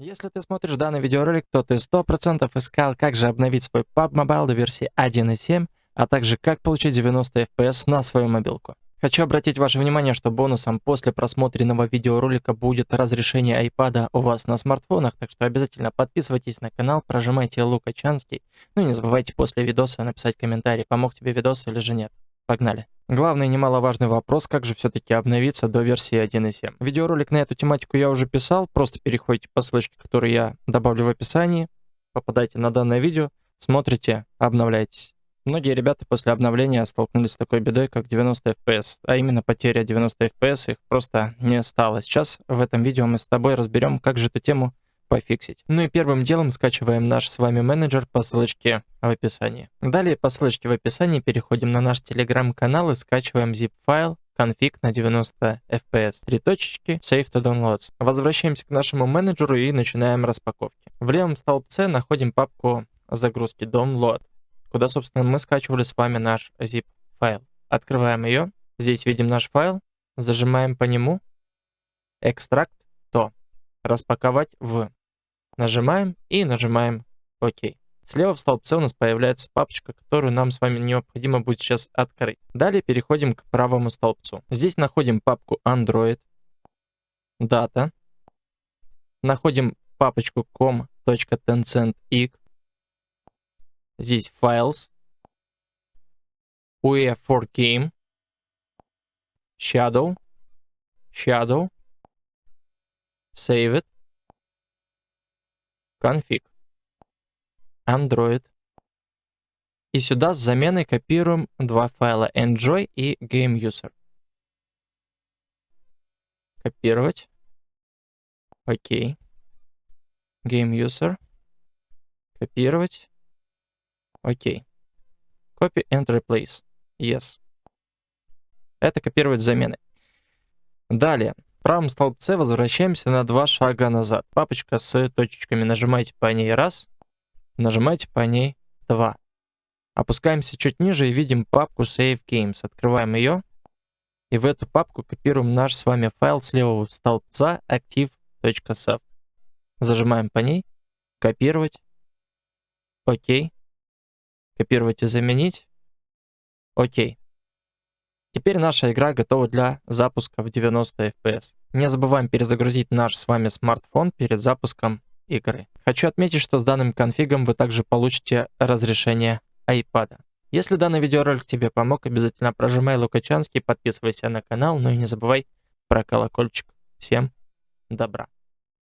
Если ты смотришь данный видеоролик, то ты 100% искал, как же обновить свой PUBG Mobile до версии 1.7, а также как получить 90 FPS на свою мобилку. Хочу обратить ваше внимание, что бонусом после просмотренного видеоролика будет разрешение iPad у вас на смартфонах, так что обязательно подписывайтесь на канал, прожимайте Лукачанский, ну и не забывайте после видоса написать комментарий, помог тебе видос или же нет. Погнали. Главный немаловажный вопрос, как же все-таки обновиться до версии 1.7. Видеоролик на эту тематику я уже писал, просто переходите по ссылочке, которую я добавлю в описании, попадайте на данное видео, смотрите, обновляйтесь. Многие ребята после обновления столкнулись с такой бедой, как 90 FPS, а именно потеря 90 FPS, их просто не стало. Сейчас в этом видео мы с тобой разберем, как же эту тему пофиксить. Ну и первым делом скачиваем наш с вами менеджер по ссылочке в описании. Далее по ссылочке в описании переходим на наш телеграм-канал и скачиваем zip-файл конфиг на 90 FPS. Три точечки, Save to Downloads. Возвращаемся к нашему менеджеру и начинаем распаковки. В левом столбце находим папку загрузки Download, куда, собственно, мы скачивали с вами наш zip файл. Открываем ее. Здесь видим наш файл. Зажимаем по нему. Экстракт то. Распаковать в. Нажимаем и нажимаем ОК. Слева в столбце у нас появляется папочка, которую нам с вами необходимо будет сейчас открыть. Далее переходим к правому столбцу. Здесь находим папку Android, Data, находим папочку com.tencent.ig, здесь Files, UE4Game, Shadow, Shadow, Save it, config, Android. И сюда с заменой копируем два файла Enjoy и GameUser. Копировать. Окей. GameUser. Копировать. Окей. Copy and replace. Yes. Это копировать замены. Далее правом столбце возвращаемся на два шага назад. Папочка с точечками. Нажимаете по ней раз, нажимаете по ней два. Опускаемся чуть ниже и видим папку Save Games. Открываем ее. И в эту папку копируем наш с вами файл с левого столбца active.save. Зажимаем по ней. Копировать. Окей. Копировать и заменить. Окей. Теперь наша игра готова для запуска в 90 FPS. Не забываем перезагрузить наш с вами смартфон перед запуском игры. Хочу отметить, что с данным конфигом вы также получите разрешение iPad. Если данный видеоролик тебе помог, обязательно прожимай Лукачанский, подписывайся на канал, ну и не забывай про колокольчик. Всем добра!